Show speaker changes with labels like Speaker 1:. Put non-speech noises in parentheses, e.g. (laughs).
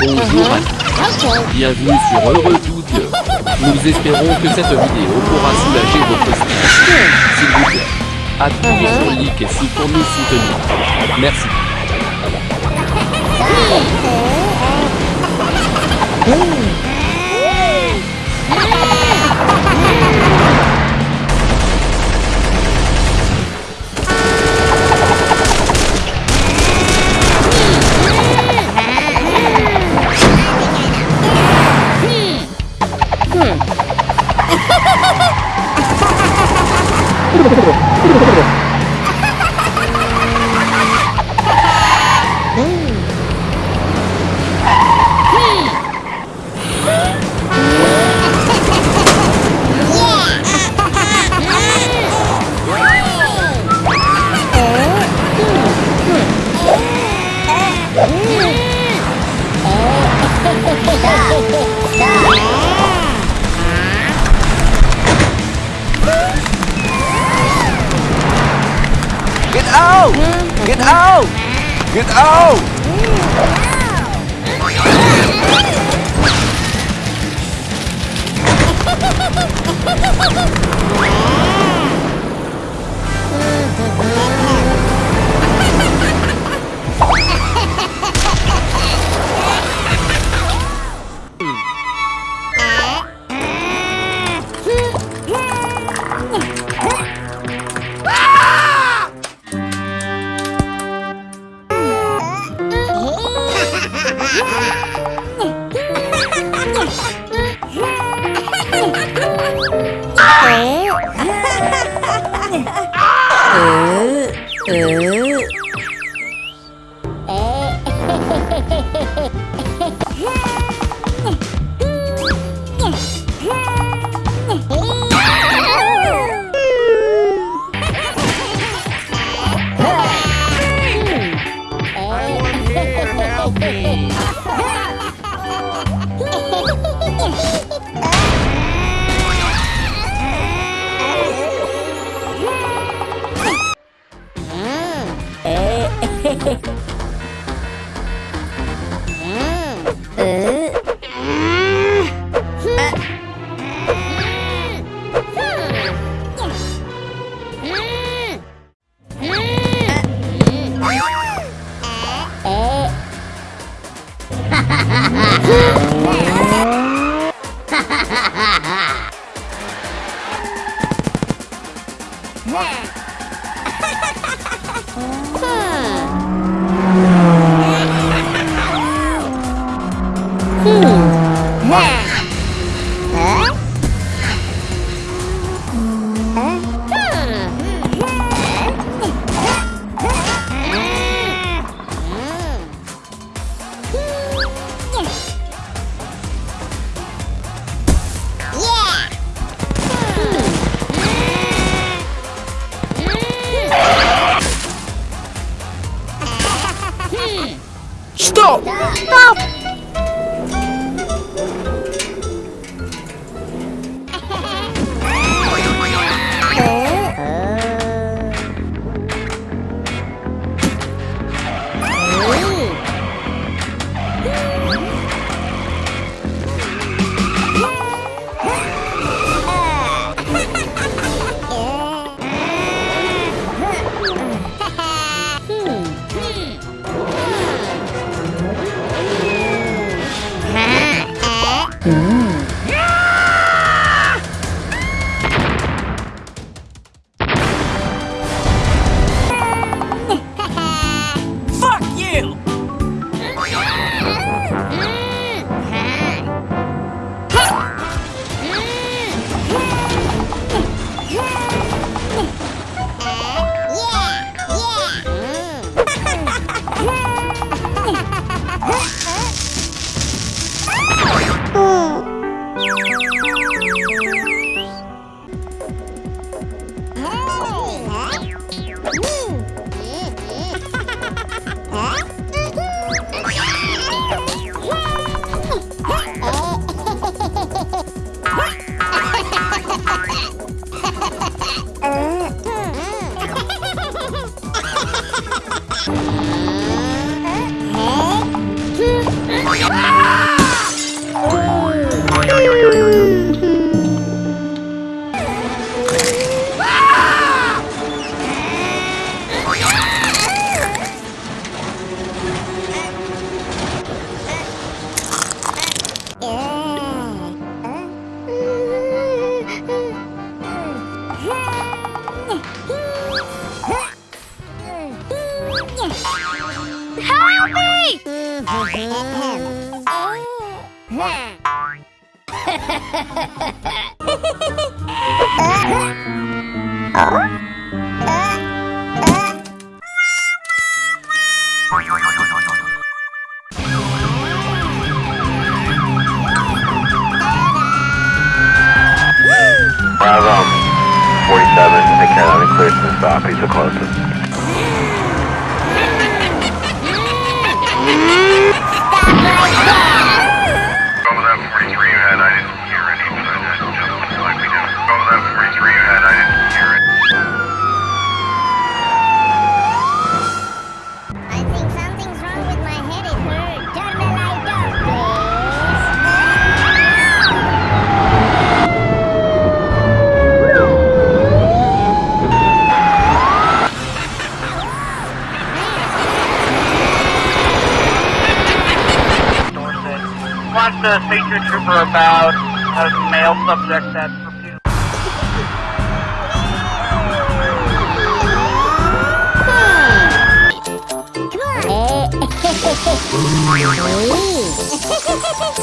Speaker 1: Bonjour à tous. Bienvenue sur Heureux Tout Dieu. Nous espérons que cette vidéo pourra soulager votre stress. S'il vous plaît, appuyez sur le like et sous pour nous soutenir. Merci.
Speaker 2: Yeah. Out! Get out! Get out!
Speaker 3: Stop! (laughs) Um, stop, he's the closest. (laughs)
Speaker 4: A Patriot Trooper about a male subject that's repeatedly...
Speaker 5: Ha ha ha ha!